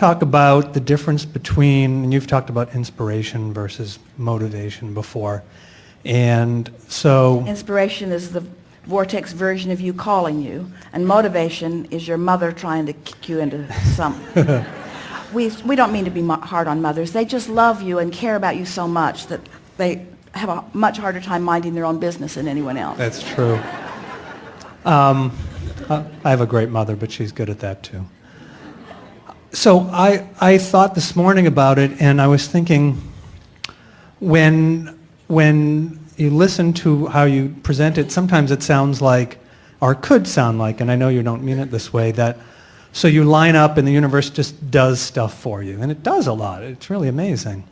I want to talk about the difference between, and you've talked about inspiration versus motivation before. And so, Inspiration is the vortex version of you calling you, and motivation is your mother trying to kick you into some. we, we don't mean to be hard on mothers. They just love you and care about you so much that they have a much harder time minding their own business than anyone else. that's true. Um, I have a great mother, but she's good at that too. So I, I thought this morning about it, and I was thinking, when, when you listen to how you present it, sometimes it sounds like, or could sound like, and I know you don't mean it this way, that so you line up and the universe just does stuff for you. And it does a lot. It's really amazing.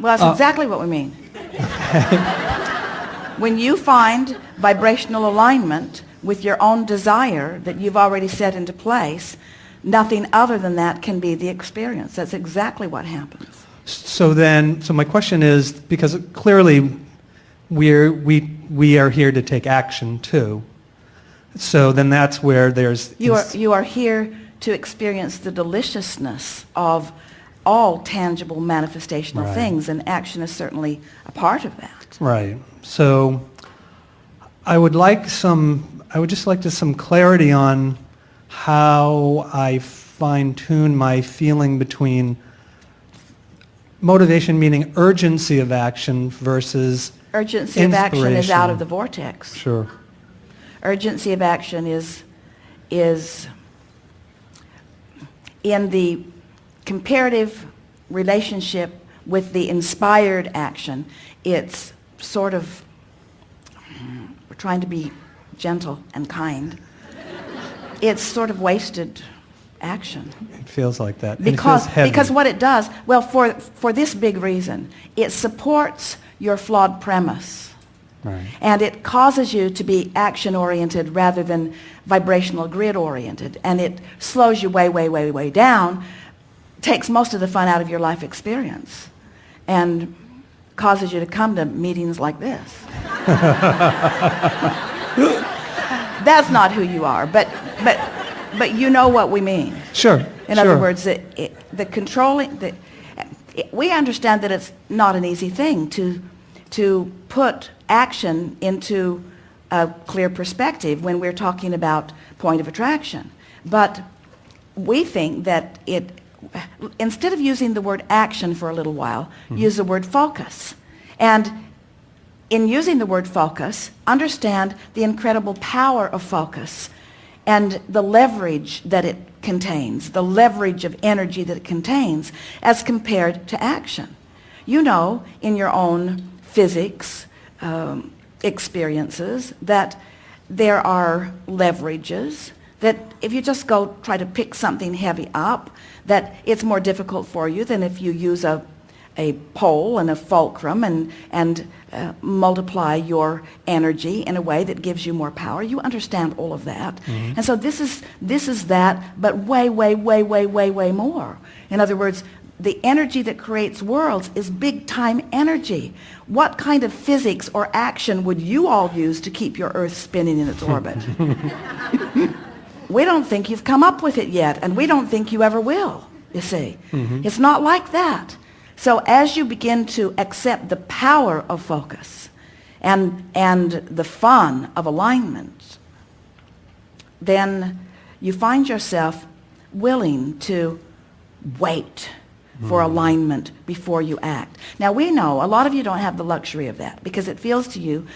Well, that's Uh, exactly what we mean. when you find vibrational alignment with your own desire that you've already set into place, nothing other than that can be the experience. That's exactly what happens. So then, so my question is, because clearly we're, we, we are here to take action too. So then that's where there's... You are, you are here to experience the deliciousness of all tangible manifestational Right. things, and action is certainly a part of that. Right. So I would like some, I would just like to some clarity on how I fine tune my feeling between motivation meaning urgency of action versus Urgency of action is out of the vortex. sure. Urgency of action is is in the comparative relationship with the inspired action. It's sort of we're trying to be gentle and kind it's sort of wasted action it feels like that because because what it does well for for this big reason it supports your flawed premise right. and it causes you to be action-oriented rather than vibrational grid-oriented. And it slows you way, way, way, way down, takes most of the fun out of your life experience, and causes you to come to meetings like this. That's not who you are, but, but, but you know what we mean. Sure. In sure. other words, it, it, the controlling, the, it, we understand that it's not an easy thing to, to put action into a clear perspective when we're talking about point of attraction. But we think that it, instead of using the word action for a little while, hmm. use the word focus. And in using the word focus, understand the incredible power of focus and the leverage that it contains, the leverage of energy that it contains as compared to action. You know in your own physics um, experiences that there are leverages that if you just go try to pick something heavy up, that it's more difficult for you than if you use a, a pole and a fulcrum and, and uh, multiply your energy in a way that gives you more power. You understand all of that. And so this is, this is that, but way, way, way, way, way, way more. In other words, the energy that creates worlds is big time energy. What kind of physics or action would you all use to keep your Earth spinning in its orbit? we don't think you've come up with it yet, and we don't think you ever will, you see. It's not like that. So as you begin to accept the power of focus and, and the fun of alignment, then you find yourself willing to wait for hmm. alignment before you act. Now we know a lot of you don't have the luxury of that because it feels to you,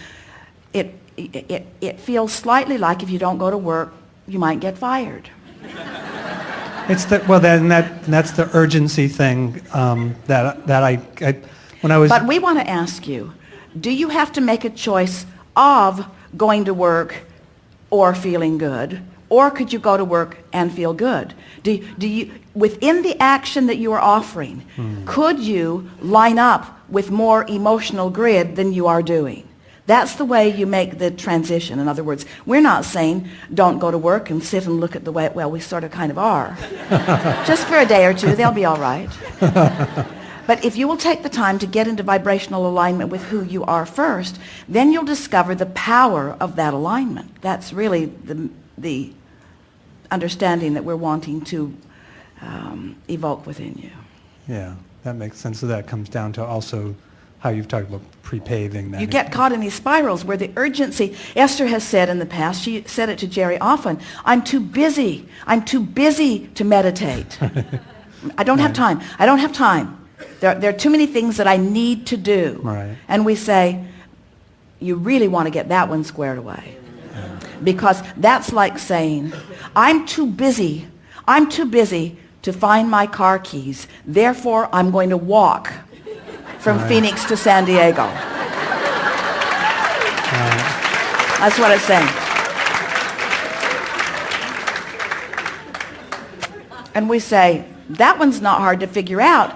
it, it, it, it feels slightly like if you don't go to work, you might get fired. It's the, well, then that, that's the urgency thing um, that, that I, I, when I was... But we want to ask you, do you have to make a choice of going to work or feeling good? Or could you go to work and feel good? Do, do you, within the action that you are offering, could you line up with more emotional grid than you are doing? That's the way you make the transition. In other words, we're not saying don't go to work and sit and look at the way, well, we sort of kind of are. Just for a day or two, they'll be all right. But if you will take the time to get into vibrational alignment with who you are first, then you'll discover the power of that alignment. That's really the, the understanding that we're wanting to um, evoke within you. Yeah, that makes sense. So that comes down to also how you've talked about pre-paving that. You get caught in these spirals where the urgency, Esther has said in the past, she said it to Jerry often, I'm too busy. I'm too busy to meditate. I don't have time. I don't have time. There, there are too many things that I need to do. Right. And we say, you really want to get that one squared away. Because that's like saying, I'm too busy. I'm too busy to find my car keys. Therefore, I'm going to walk from Right. Phoenix to San Diego. That's what it's saying. And we say, that one's not hard to figure out.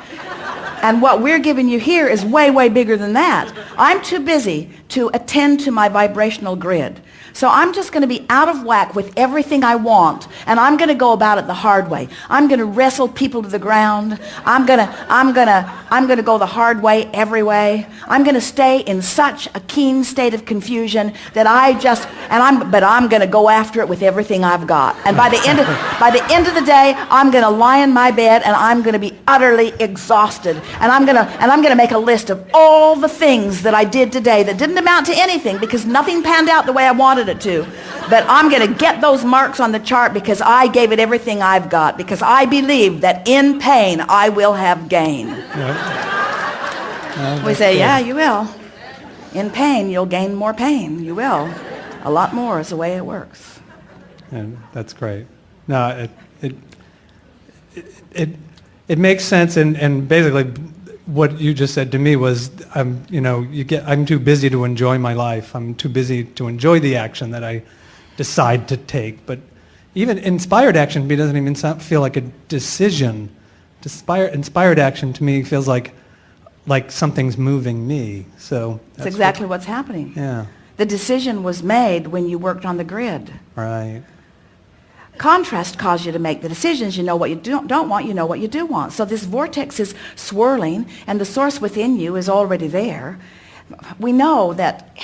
And what we're giving you here is way, way bigger than that. I'm too busy to attend to my vibrational grid. So I'm just going to be out of whack with everything I want, and I'm going to go about it the hard way. I'm going to wrestle people to the ground. I'm going to, I'm going to, I'm going to go the hard way every way. I'm going to stay in such a keen state of confusion that I just, and I'm, but I'm going to go after it with everything I've got. And by the end of, by the end of the day, I'm going to lie in my bed and I'm going to be utterly exhausted. And I'm going to, and I'm going to make a list of all the things that I did today that didn't amount to anything because nothing panned out the way I wanted it to. But I'm going to get those marks on the chart because I gave it everything I've got because I believe that in pain I will have gain. We say, yeah, you will. In pain, you'll gain more pain. You will. A lot more is the way it works. And that's great. No, it, it, it, it, it makes sense, and, and basically what you just said to me was, I'm, you know, you get, I'm too busy to enjoy my life. I'm too busy to enjoy the action that I decide to take. But even inspired action to me doesn't even sound, feel like a decision. Inspired, inspired action to me feels like, like something's moving me. So That's that's exactly what's happening. Yeah. The decision was made when you worked on the grid. Right. Contrast caused you to make the decisions. You know what you don't, don't want, you know what you do want. So this vortex is swirling, and the source within you is already there. We know that.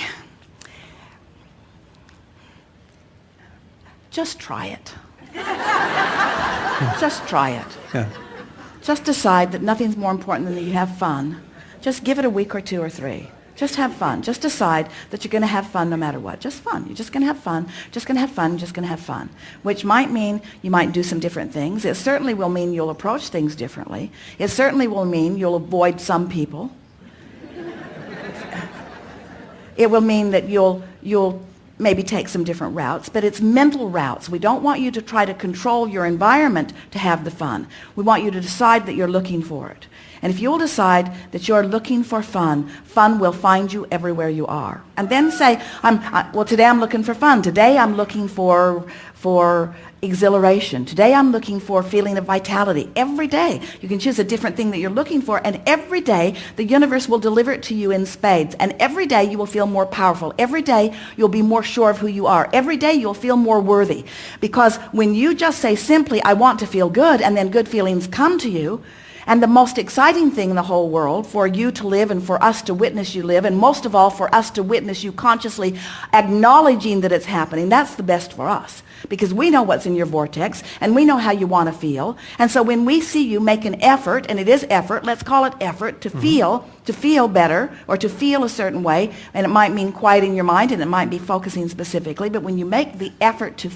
Just try it. Just try it. Yeah. Just decide that nothing's more important than that you have fun. Just give it a week or two or three. Just have fun. Just decide that you're going to have fun no matter what. Just fun. You're just going to have fun. Just going to have fun. Just going to have fun. Which might mean you might do some different things. It certainly will mean you'll approach things differently. It certainly will mean you'll avoid some people. It will mean that you'll, you'll maybe take some different routes, but it's mental routes. We don't want you to try to control your environment to have the fun. We want you to decide that you're looking for it. And if you'll decide that you're looking for fun, fun will find you everywhere you are. And then say, I'm, I, well, today I'm looking for fun. Today I'm looking for, for exhilaration. Today I'm looking for a feeling of vitality. Every day you can choose a different thing that you're looking for, and every day the universe will deliver it to you in spades. And every day you will feel more powerful. Every day you'll be more sure of who you are. Every day you'll feel more worthy. Because when you just say simply, I want to feel good, and then good feelings come to you, and the most exciting thing in the whole world for you to live and for us to witness you live, and most of all for us to witness you consciously acknowledging that it's happening, that's the best for us. Because we know what's in your vortex, and we know how you want to feel. And so when we see you make an effort, and it is effort, let's call it effort, to mm-hmm. feel, to feel better, or to feel a certain way, and it might mean quieting your mind, and it might be focusing specifically, but when you make the effort to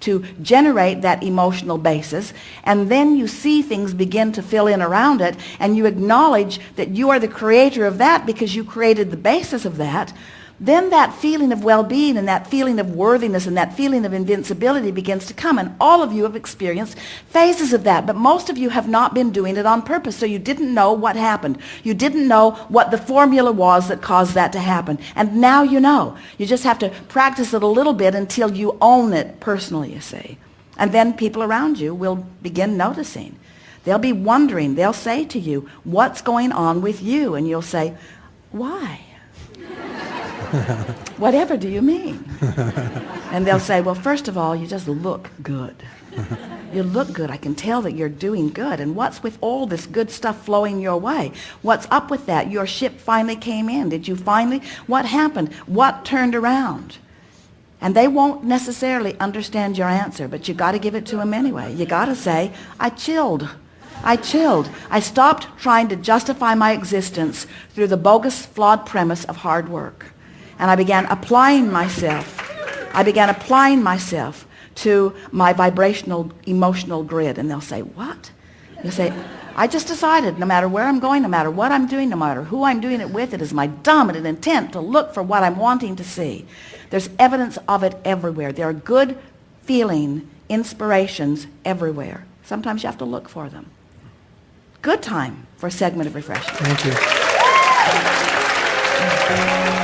to generate that emotional basis and then you see things begin to fill in around it and you acknowledge that you are the creator of that because you created the basis of that then that feeling of well-being and that feeling of worthiness and that feeling of invincibility begins to come and all of you have experienced phases of that but most of you have not been doing it on purpose so you didn't know what happened. You didn't know what the formula was that caused that to happen and now you know. You just have to practice it a little bit until you own it personally you see. And then people around you will begin noticing. They'll be wondering. They'll say to you what's going on with you? And you'll say why Whatever do you mean? and they'll say, well, first of all, you just look good. You look good. I can tell that you're doing good. And what's with all this good stuff flowing your way? What's up with that? Your ship finally came in. Did you finally? What happened? What turned around? And they won't necessarily understand your answer, but you got to give it to them anyway. You got to say, I chilled. I chilled. I stopped trying to justify my existence through the bogus, flawed premise of hard work. And I began applying myself. I began applying myself to my vibrational, emotional grid. And they'll say, what? You say, I just decided no matter where I'm going, no matter what I'm doing, no matter who I'm doing it with, it is my dominant intent to look for what I'm wanting to see. There's evidence of it everywhere. There are good feeling inspirations everywhere. Sometimes you have to look for them. Good time for a segment of refreshment. Thank you.